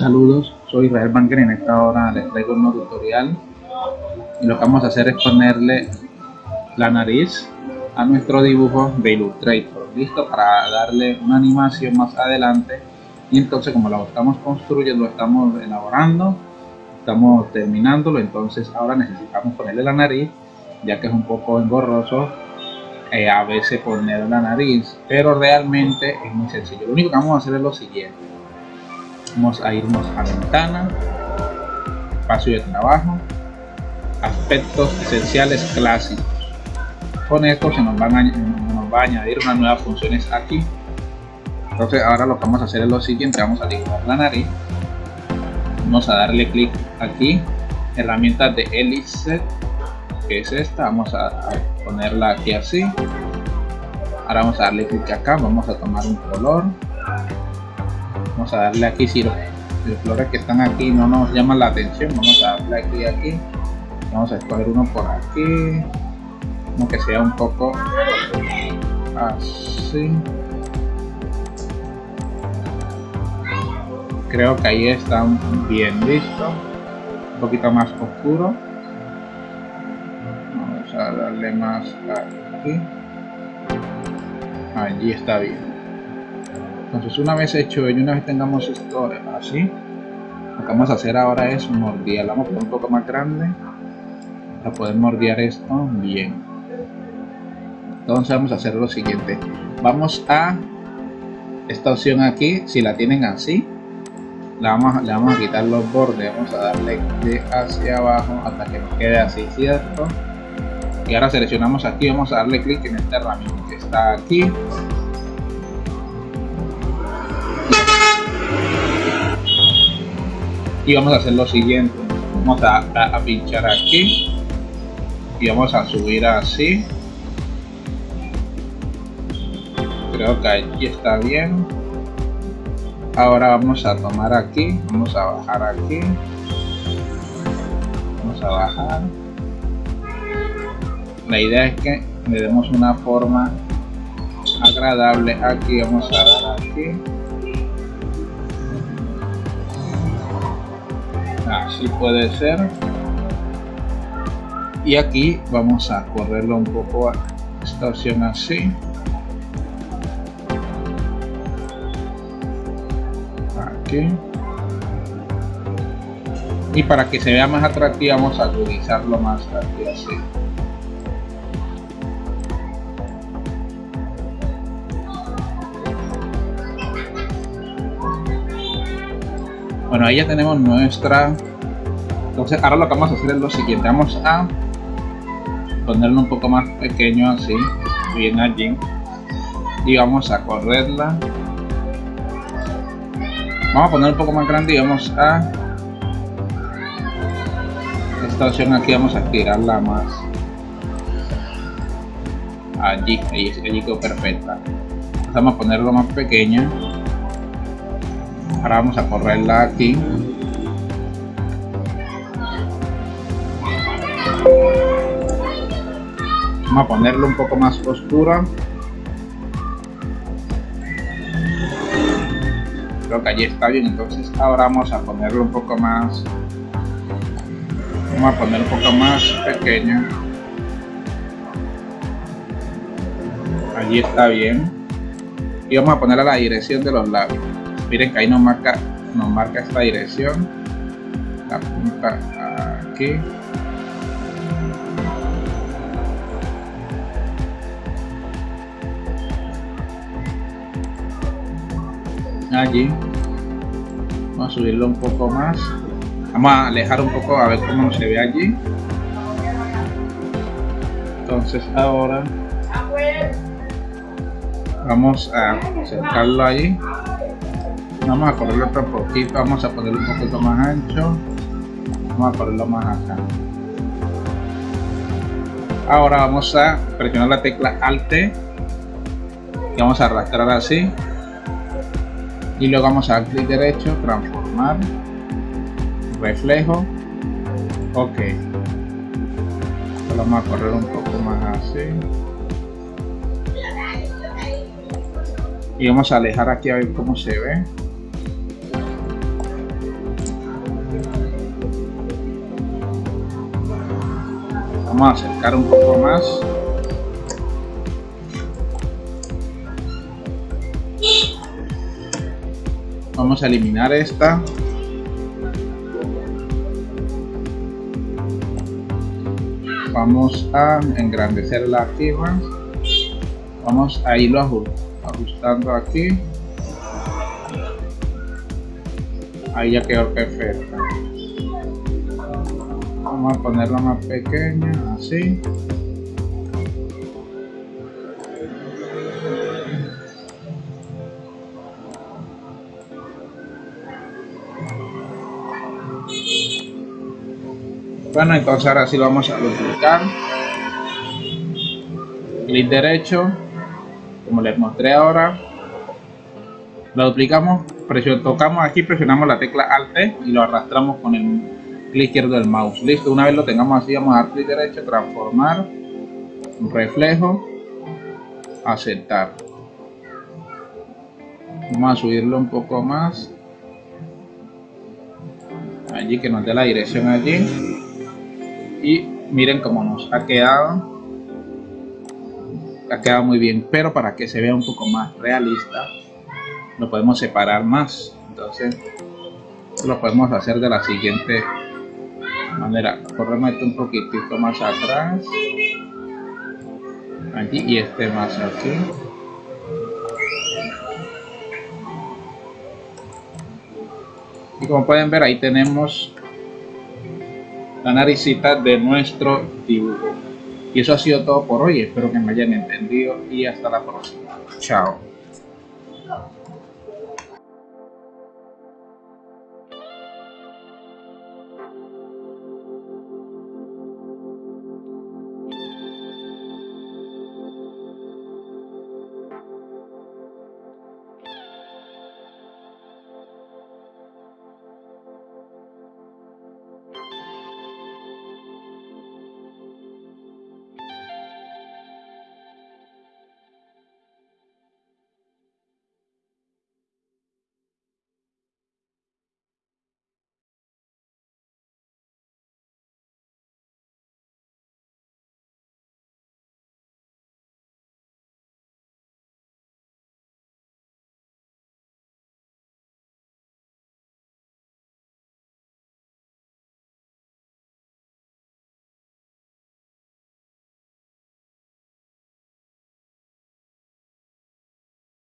Saludos, soy Israel Banker y en esta hora les traigo un nuevo tutorial. Y lo que vamos a hacer es ponerle la nariz a nuestro dibujo de Illustrator. Listo para darle una animación más adelante. Y entonces como lo estamos construyendo, lo estamos elaborando estamos terminándolo entonces ahora necesitamos ponerle la nariz ya que es un poco engorroso eh, a veces poner la nariz. Pero realmente es muy sencillo. Lo único que vamos a hacer es lo siguiente vamos a irnos a ventana espacio de trabajo aspectos esenciales clásicos. Con esto se nos, van a, nos va a añadir unas nuevas funciones aquí. Entonces ahora lo que vamos a hacer es lo siguiente vamos a dibujar la nariz. Vamos a darle clic aquí herramientas de Elixir que es esta vamos a, ponerla aquí así. Ahora vamos a darle clic acá vamos a tomar un color vamos a darle aquí si los, flores que están aquí no nos llaman la atención vamos a darle aquí aquí. Vamos a escoger uno por aquí. Como que sea un poco así. Creo que ahí está bien listo. Un poquito más oscuro. Vamos a darle más aquí. Allí está bien entonces una vez hecho y una vez tengamos esto así lo que vamos a hacer ahora es mordiar vamos a poner un poco más grande. Para poder mordiar esto bien. Entonces vamos a hacer lo siguiente. Vamos a esta opción aquí si la tienen así le vamos, le vamos a quitar los bordes. Vamos a darle de hacia abajo hasta que nos quede así cierto y ahora seleccionamos aquí. Vamos a darle clic en esta herramienta que está aquí y vamos a hacer lo siguiente. Vamos a, a, pinchar aquí y vamos a subir así. Creo que aquí está bien. Ahora vamos a tomar aquí vamos a bajar aquí. Vamos a bajar. La idea es que le demos una forma agradable aquí vamos a dar aquí así puede ser. Y aquí vamos a correrlo un poco a esta opción así y para que se vea más atractiva vamos a agudizarlo más aquí así bueno ahí ya tenemos nuestra. Entonces ahora lo que vamos a hacer es lo siguiente. Vamos a ponerlo un poco más pequeño así bien allí. Y vamos a correrla. Vamos a poner un poco más grande y vamos a esta opción aquí vamos a estirarla más allí, allí, allí quedó perfecta. Vamos a ponerlo más pequeña ahora vamos a correrla aquí. Vamos a ponerlo un poco más oscura creo que allí está bien entonces ahora vamos a ponerlo un poco más vamos a poner un poco más pequeño. Allí está bien. Y vamos a poner a la dirección de los labios miren que ahí nos marca nos marca esta dirección. La punta aquí. Allí. Vamos a subirlo un poco más. Vamos a alejar un poco a ver cómo se ve allí. Entonces ahora vamos a acercarlo allí vamos a ponerlo otro poquito vamos a ponerlo un poquito más ancho vamos a ponerlo más acá ahora vamos a presionar la tecla alt y vamos a arrastrar así y luego vamos a dar clic derecho, transformar, reflejo, ok. vamos a correr un poco más así. Y vamos a alejar aquí a ver cómo se ve. Vamos a acercar un poco más. Vamos a eliminar esta. Vamos a engrandecerla aquí más vamos a irlo ajustando aquí. Ahí ya quedó perfecto vamos a ponerla más pequeña así. Bueno entonces ahora sí lo vamos a duplicar. Clic derecho como les mostré ahora. Lo duplicamos tocamos aquí presionamos la tecla alt y lo arrastramos con el clic izquierdo del mouse. Listo una vez lo tengamos así vamos a dar clic derecho transformar reflejo aceptar. Vamos a subirlo un poco más. Allí que nos dé la dirección allí. Y miren cómo nos ha quedado. Ha quedado muy bien pero para que se vea un poco más realista lo podemos separar más. Entonces lo podemos hacer de la siguiente manera corremos un poquitito más atrás. Aquí y este más aquí. Y como pueden ver ahí tenemos la naricita de nuestro dibujo. Y eso ha sido todo por hoy. Espero que me hayan entendido y hasta la próxima. Chao